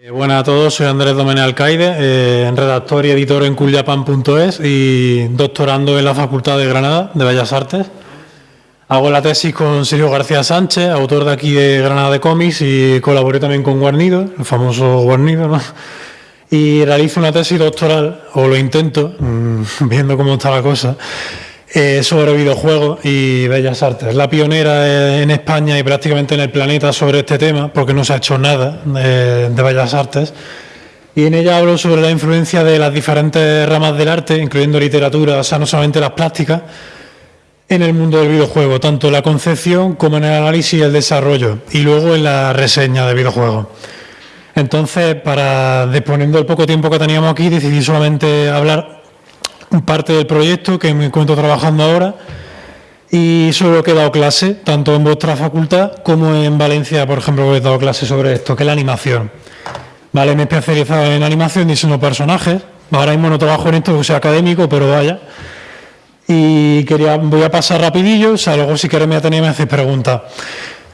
Eh, buenas a todos, soy Andrés Domenech Alcaide, eh, redactor y editor en cooljapan.es y doctorando en la Facultad de Granada de Bellas Artes. Hago la tesis con Sergio García Sánchez, autor de aquí de Granada de Cómics y colaboré también con Guarnido, el famoso Guarnido, ¿no? Y realizo una tesis doctoral, o lo intento, mm, viendo cómo está la cosa, eh, sobre videojuegos y bellas artes. La pionera en España y prácticamente en el planeta sobre este tema, porque no se ha hecho nada de, de bellas artes. Y en ella hablo sobre la influencia de las diferentes ramas del arte, incluyendo literatura, o sea, no solamente las plásticas, en el mundo del videojuego, tanto en la concepción como en el análisis y el desarrollo, y luego en la reseña de videojuegos. Entonces, para disponiendo el poco tiempo que teníamos aquí, decidí solamente hablar parte del proyecto que me encuentro trabajando ahora y sobre lo que he dado clase, tanto en vuestra facultad como en Valencia, por ejemplo, he dado clase sobre esto, que es la animación. Vale, me he especializado en animación, diseño personajes. Ahora mismo no trabajo en esto porque soy académico, pero vaya. Y quería, voy a pasar rapidillo, o sea, luego si queréis me atenía me hacéis preguntas.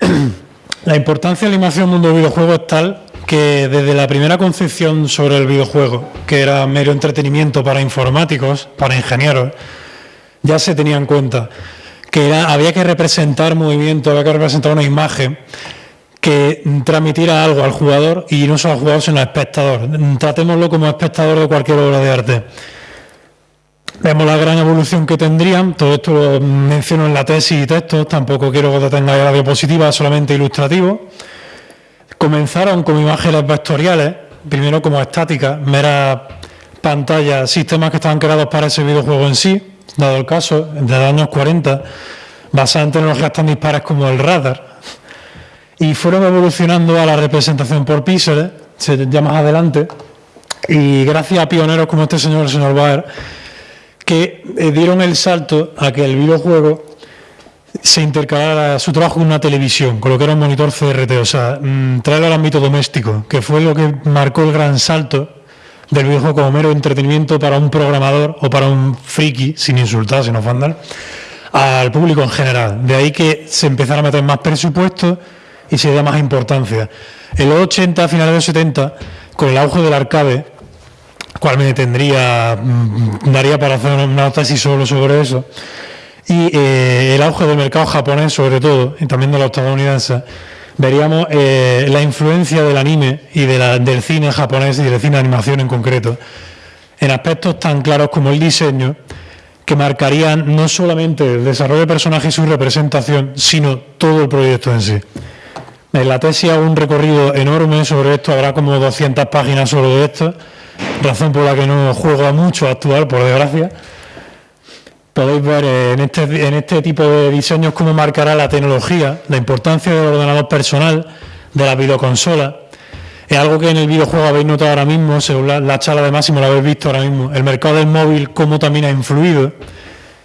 la importancia de la animación en el mundo del videojuego es tal que desde la primera concepción sobre el videojuego, que era mero entretenimiento para informáticos, para ingenieros, ya se tenía en cuenta que había que representar movimiento, había que representar una imagen que transmitiera algo al jugador y no solo al jugador, sino al espectador. Tratémoslo como espectador de cualquier obra de arte. Vemos la gran evolución que tendrían, todo esto lo menciono en la tesis y textos, tampoco quiero que tengáis la diapositiva, solamente ilustrativo. Comenzaron con imágenes vectoriales, primero como estáticas, meras pantallas, sistemas que estaban creados para ese videojuego en sí, dado el caso, de los años 40, basadas en tecnologías tan dispares como el radar, y fueron evolucionando a la representación por píxeles, ya más adelante, y gracias a pioneros como este señor, el señor Baer, que eh, dieron el salto a que el videojuego se intercalara su trabajo con una televisión, con lo que era un monitor CRT, o sea, mm, traerlo al ámbito doméstico, que fue lo que marcó el gran salto del videojuego como mero entretenimiento para un programador o para un friki, sin insultar, sin ofender, al público en general. De ahí que se empezara a meter más presupuesto y se da más importancia. En los 80, a finales de los 70, con el auge del arcade, cual me tendría, mm, daría para hacer una tesis solo sobre eso, y eh, el auge del mercado japonés, sobre todo, y también de los estadounidenses, veríamos eh, la influencia del anime y del cine japonés y del cine de animación en concreto, en aspectos tan claros como el diseño, que marcarían no solamente el desarrollo de personajes y su representación, sino todo el proyecto en sí. En la tesis hago un recorrido enorme sobre esto, habrá como 200 páginas solo de esto, razón por la que no juego mucho a actuar, por desgracia, podéis ver en este, en este tipo de diseños cómo marcará la tecnología, la importancia del ordenador personal, de la videoconsola. Es algo que en el videojuego habéis notado ahora mismo, según la, charla de Máximo lo habéis visto ahora mismo, el mercado del móvil, cómo también ha influido,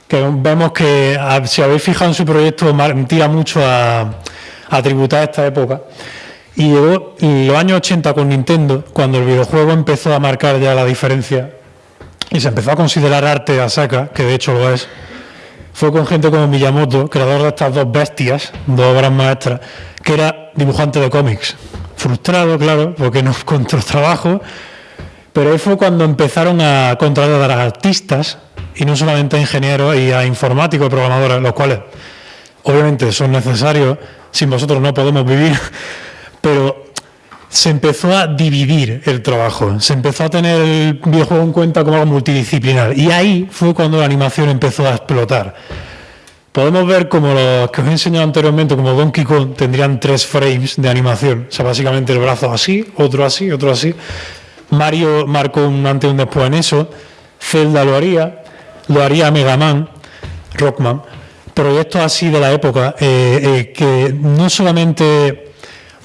que vemos que si habéis fijado en su proyecto, tira mucho a, tributar esta época. Y llegó los años 80 con Nintendo, cuando el videojuego empezó a marcar ya la diferencia y se empezó a considerar arte a saca, que de hecho lo es, fue con gente como Miyamoto, creador de estas dos bestias, dos obras maestras, que era dibujante de cómics. Frustrado, claro, porque no encontró trabajo, pero ahí fue cuando empezaron a contratar a artistas, y no solamente a ingenieros y a informáticos y programadores, los cuales obviamente son necesarios, sin vosotros no podemos vivir, pero se empezó a dividir el trabajo, se empezó a tener el videojuego en cuenta como algo multidisciplinar y ahí fue cuando la animación empezó a explotar. Podemos ver como los que os he enseñado anteriormente, como Donkey Kong, tendrían tres frames de animación, o sea, básicamente el brazo así, otro así, otro así. Mario marcó un antes y un después en eso, Zelda lo haría, lo haría Mega Man, Rockman, proyectos así de la época, eh, eh, que no solamente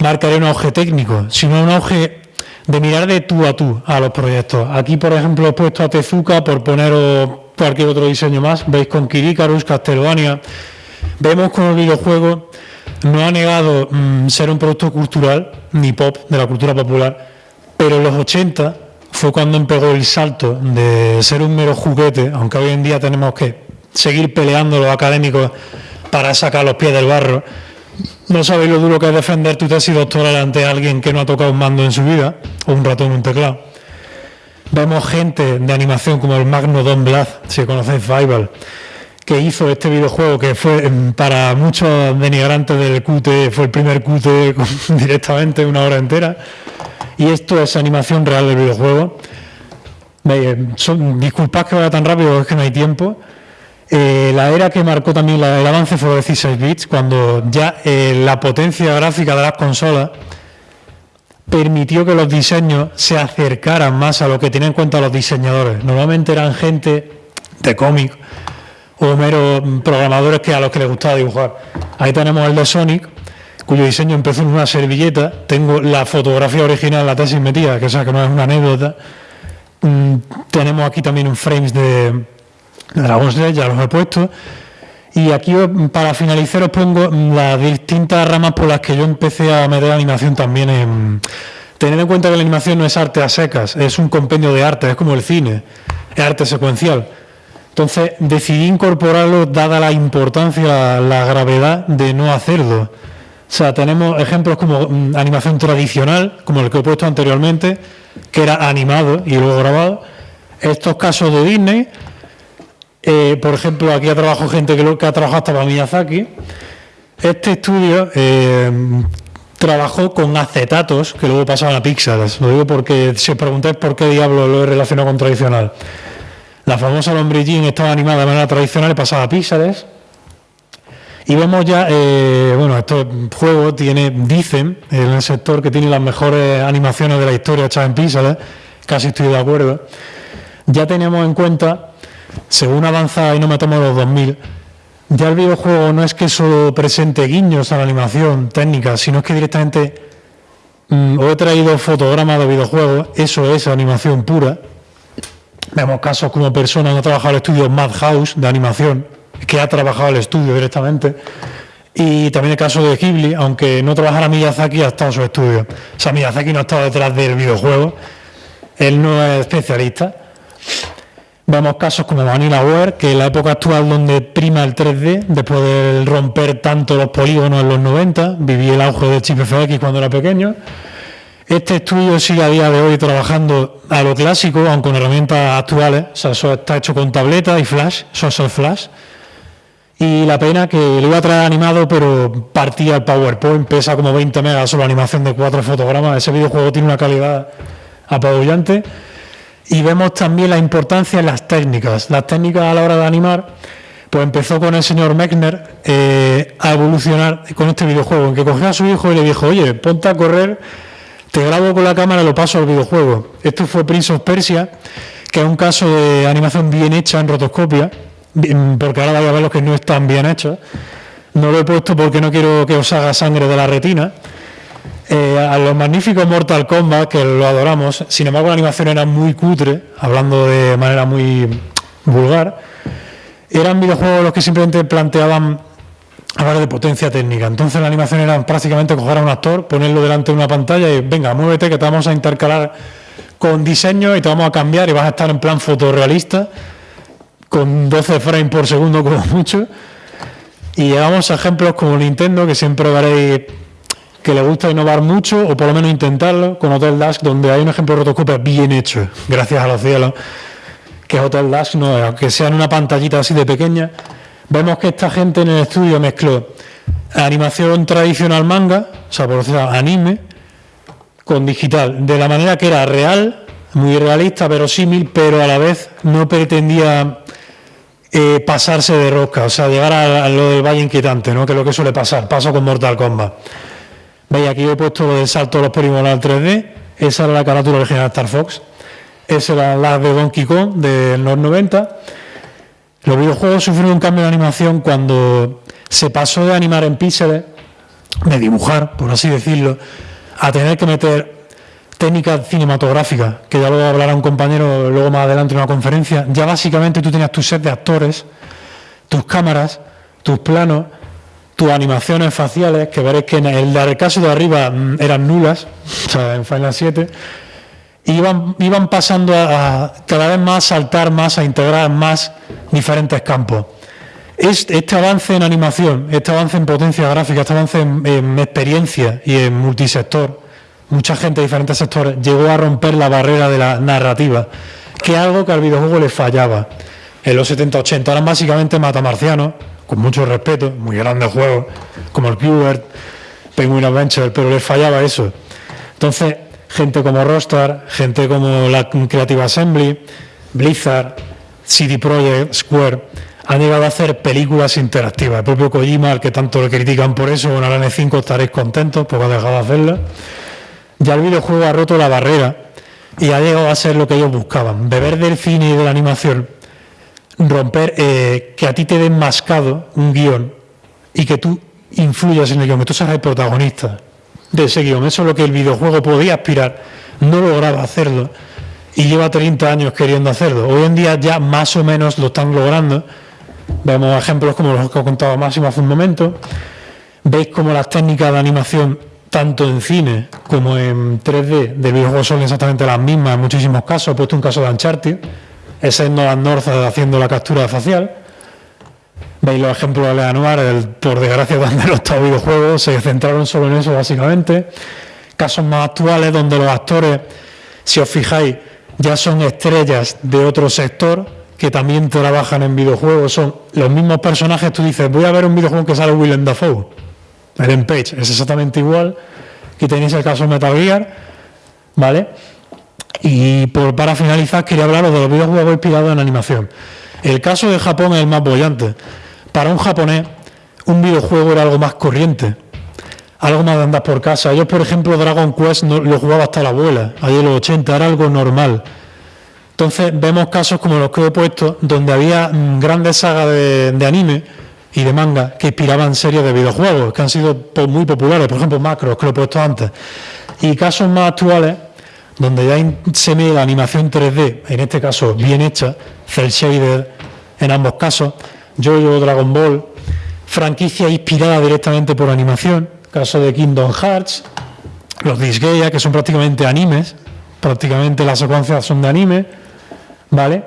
marcaré un auge técnico, sino un auge de mirar de tú a tú a los proyectos. Aquí, por ejemplo, he puesto a Tezuka por poneros cualquier otro diseño más. Veis con Kirikarus, Castlevania. Vemos con el videojuego no ha negado mm, ser un producto cultural, ni pop, de la cultura popular, pero en los 80 fue cuando empezó el salto de ser un mero juguete, aunque hoy en día tenemos que seguir peleando los académicos para sacar los pies del barro, no sabéis lo duro que es defender tu tesis doctoral ante alguien que no ha tocado un mando en su vida, o un ratón o un teclado. Vemos gente de animación como el Magno Don Blas, si conocéis Fival, que hizo este videojuego que fue em, para muchos denigrantes del QT, fue el primer QT directamente una hora entera. Y esto es animación real del videojuego. disculpad que vaya tan rápido, es que no hay tiempo. Eh, la era que marcó también el avance fue 16 bits, cuando ya eh, la potencia gráfica de las consolas permitió que los diseños se acercaran más a lo que tenían en cuenta los diseñadores. Normalmente eran gente de cómic o meros programadores que a los que les gustaba dibujar. Ahí tenemos el de Sonic, cuyo diseño empezó en una servilleta. Tengo la fotografía original, la tesis metida, que, o que no es una anécdota. Mm, tenemos aquí también un frames de Dragon's Slayer, ya los he puesto. Y aquí para finalizar os pongo las distintas ramas por las que yo empecé a meter animación también en... Tener en cuenta que la animación no es arte a secas, es un compendio de arte, es como el cine, es arte secuencial. Entonces decidí incorporarlo dada la importancia, la gravedad de no hacerlo. O sea, tenemos ejemplos como mm, animación tradicional, como el que he puesto anteriormente, que era animado y luego grabado. Estos casos de Disney, eh, por ejemplo, aquí ha trabajado gente que, que ha trabajado hasta para Miyazaki. Este estudio eh, trabajó con acetatos que luego pasaban a píxeles. Lo digo porque si os preguntáis por qué diablo lo he relacionado con tradicional. La famosa lombrillín estaba animada de manera tradicional y pasaba a píxeles. Y vemos ya, eh, bueno, estos juegos tiene, dicen en el sector que tiene las mejores animaciones de la historia hechas en píxeles, casi estoy de acuerdo. Ya tenemos en cuenta según avanza y no me tomo los 2000, ya el videojuego no es que solo presente guiños a la animación técnica, sino que directamente mm, os he traído fotogramas de videojuegos, eso es animación pura. Vemos casos como personas que han trabajado el estudio Madhouse de animación, que ha trabajado el estudio directamente. Y también el caso de Ghibli, aunque no trabajara Miyazaki, ha estado en su estudio. O sea, Miyazaki no ha estado detrás del videojuego, él no es especialista. Vemos casos como Vanilla Ware, que en la época actual donde prima el 3D, después de romper tanto los polígonos en los 90, viví el auge de Chip FX cuando era pequeño. Este estudio sigue a día de hoy trabajando a lo clásico, aunque con herramientas actuales. Está hecho con tableta y flash, eso flash. Y la pena que lo iba a traer animado, pero partía el PowerPoint, pesa como 20 megas solo animación de cuatro fotogramas. Ese videojuego tiene una calidad apabullante. Y vemos también la importancia de las técnicas. Las técnicas a la hora de animar, pues empezó con el señor Mechner eh, a evolucionar con este videojuego, en que cogió a su hijo y le dijo, oye, ponte a correr, te grabo con la cámara y lo paso al videojuego. Esto fue Prince of Persia, que es un caso de animación bien hecha en rotoscopia, porque ahora vais a ver los que no están bien hechos. No lo he puesto porque no quiero que os haga sangre de la retina, eh, a los magníficos Mortal Kombat, que lo adoramos, sin embargo la animación era muy cutre, hablando de manera muy vulgar, eran videojuegos los que simplemente planteaban hablar de potencia técnica. Entonces la animación era prácticamente coger a un actor, ponerlo delante de una pantalla y venga, muévete que te vamos a intercalar con diseño y te vamos a cambiar y vas a estar en plan fotorrealista, con 12 frames por segundo como mucho. Y llevamos ejemplos como Nintendo, que siempre veréis que le gusta innovar mucho, o por lo menos intentarlo, con Hotel Dash, donde hay un ejemplo de rotoscopia bien hecho, gracias a los cielos, que es Hotel Dash, no, aunque sea en una pantallita así de pequeña, vemos que esta gente en el estudio mezcló animación tradicional manga, o sea, por decirlo, anime, con digital, de la manera que era real, muy realista, verosímil, pero a la vez no pretendía eh, pasarse de rosca, o sea, llegar a, lo del Valle Inquietante, ¿no? que es lo que suele pasar, paso con Mortal Kombat. Veis, aquí he puesto el salto de los polígonos al 3D. Esa era la carátula original de Star Fox. Esa era la de Donkey Kong de los 90. Los videojuegos sufrieron un cambio de animación cuando se pasó de animar en píxeles, de dibujar, por así decirlo, a tener que meter técnicas cinematográficas, que ya lo hablará un compañero luego más adelante en una conferencia. Ya básicamente tú tenías tu set de actores, tus cámaras, tus planos, tus animaciones faciales, que veréis que en el, caso de arriba mm, eran nulas, o sea, en Final 7, iban, iban pasando a, cada vez más a saltar más, a integrar más diferentes campos. este avance en animación, este avance en potencia gráfica, este avance en, experiencia y en multisector, mucha gente de diferentes sectores llegó a romper la barrera de la narrativa, que es algo que al videojuego le fallaba. En los 70-80 eran básicamente matamarcianos, con mucho respeto, muy grandes juegos, como el Qbert, Penguin Adventure, pero les fallaba eso. Entonces, gente como Rostar, gente como la Creative Assembly, Blizzard, CD Projekt, Square, han llegado a hacer películas interactivas. El propio Kojima, al que tanto le critican por eso, con la N5 estaréis contentos porque ha dejado de hacerlo. Ya el videojuego ha roto la barrera y ha llegado a ser lo que ellos buscaban. Beber del cine y de la animación, romper, eh, que a ti te den mascado un guion y que tú influyas en el guion, que tú seas el protagonista de ese guion. Eso es lo que el videojuego podía aspirar. No lograba hacerlo y lleva 30 años queriendo hacerlo. Hoy en día ya más o menos lo están logrando Vemos ejemplos como los que ha contado Máximo hace un momento. Veis cómo las técnicas de animación, tanto en cine como en 3D, del videojuego son exactamente las mismas en muchísimos casos. He puesto un caso de Uncharted, ese es Nolan North haciendo la captura facial. Veis los ejemplos de Leanuar, por desgracia, donde los videojuegos se centraron solo en eso, básicamente. Casos más actuales donde los actores, si os fijáis, ya son estrellas de otro sector, que también trabajan en videojuegos, son los mismos personajes, tú dices, voy a ver un videojuego que sale Willem Dafoe, Ellen Page, es exactamente igual, que tenéis el caso Metal Gear, ¿vale? Y por, para finalizar, quería hablaros de los videojuegos inspirados en animación. El caso de Japón es el más bollante. Para un japonés, un videojuego era algo más corriente, algo más de andar por casa. Yo, por ejemplo, Dragon Quest lo jugaba hasta la abuela, ahí en los 80, era algo normal. Entonces vemos casos como los que he puesto, donde había mm, grandes sagas de, anime y de manga que inspiraban series de videojuegos, que han sido muy populares, por ejemplo Macros, que lo he puesto antes, y casos más actuales, donde ya se ve la animación 3D, en este caso bien hecha, cel shader en ambos casos, Jojo Dragon Ball, franquicia inspirada directamente por animación, caso de Kingdom Hearts, los Disgaea, que son prácticamente animes, prácticamente las secuencias son de anime, ¿vale?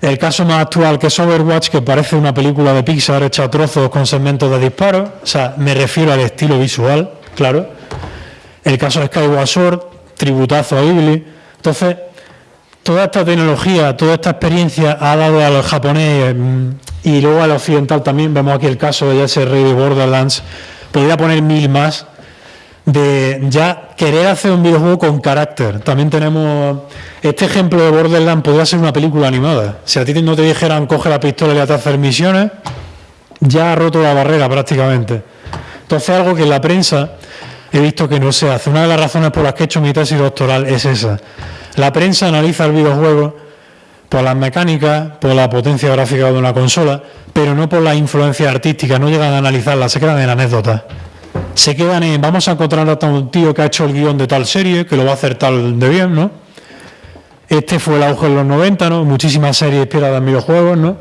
El caso más actual que es Overwatch, que parece una película de Pixar hecha a trozos con segmentos de disparo, o sea, me refiero al estilo visual, claro. El caso de Skyward Sword, tributazo a Ghibli. Entonces, toda esta tecnología, toda esta experiencia ha dado a los japoneses mm, y luego al occidental también, vemos aquí el caso de ese rey de Borderlands, podría poner mil más, de ya querer hacer un videojuego con carácter. También tenemos este ejemplo de Borderlands, podría ser una película animada. Si a ti no te dijeran coge la pistola y a hacer misiones, ya ha roto la barrera prácticamente. Entonces algo que la prensa he visto que no se hace. Una de las razones por las que he hecho mi tesis doctoral es esa. La prensa analiza el videojuego por las mecánicas, por la potencia gráfica de una consola, pero no por la influencia artística, no llegan a analizarla, se quedan en anécdotas se quedan en, vamos a encontrar a un tío que ha hecho el guion de tal serie, que lo va a hacer tal de bien, ¿no? Este fue el auge en los 90, ¿no? Muchísimas series inspiradas en videojuegos, ¿no?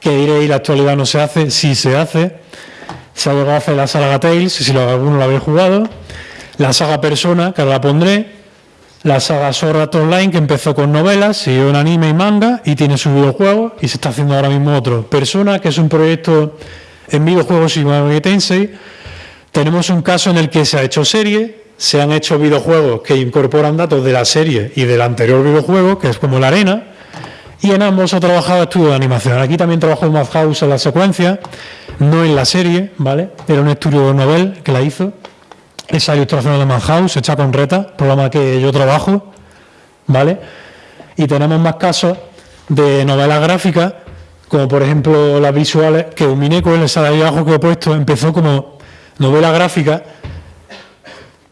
Que diréis, la actualidad no se hace, sí se hace. Se ha llegado a hacer la saga Tales, si alguno la habéis jugado. La saga Persona, que ahora la pondré. La saga Sword Online, que empezó con novelas, siguió en anime y manga, y tiene su videojuego, y se está haciendo ahora mismo otro. Persona, que es un proyecto en videojuegos y Tensei, tenemos un caso en el que se ha hecho serie, se han hecho videojuegos que incorporan datos de la serie y del anterior videojuego, que es como la arena, y en ambos ha trabajado estudio de animación. Aquí también trabajó Madhouse en la secuencia, no en la serie, ¿vale? Era un estudio novel que la hizo. Esa ilustración de Madhouse, hecha con Reta, programa que yo trabajo, ¿vale? Y tenemos más casos de novelas gráficas, como por ejemplo las visuales, que un Mineco en el salario abajo que he puesto empezó como novela gráfica,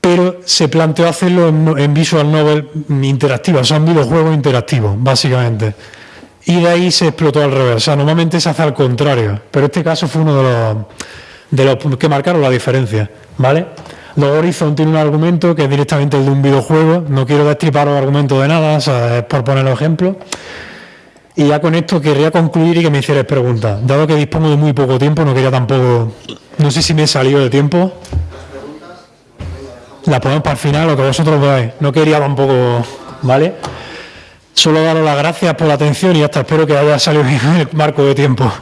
pero se planteó hacerlo en, visual novel interactiva, o sea, un videojuego interactivo, básicamente. Y de ahí se explotó al revés. O sea, normalmente se hace al contrario, pero este caso fue uno de los, de los que marcaron la diferencia, ¿vale? Los Horizon tiene un argumento que es directamente el de un videojuego. No quiero destripar los argumentos de nada, o sea, es por poner ejemplo. Y ya con esto querría concluir y que me hicierais preguntas. Dado que dispongo de muy poco tiempo, no quería tampoco no sé si me he salido de tiempo. La ponemos para el final, lo que vosotros veáis. No quería tampoco, ¿vale? Solo daros las gracias por la atención y hasta espero que haya salido bien el marco de tiempo.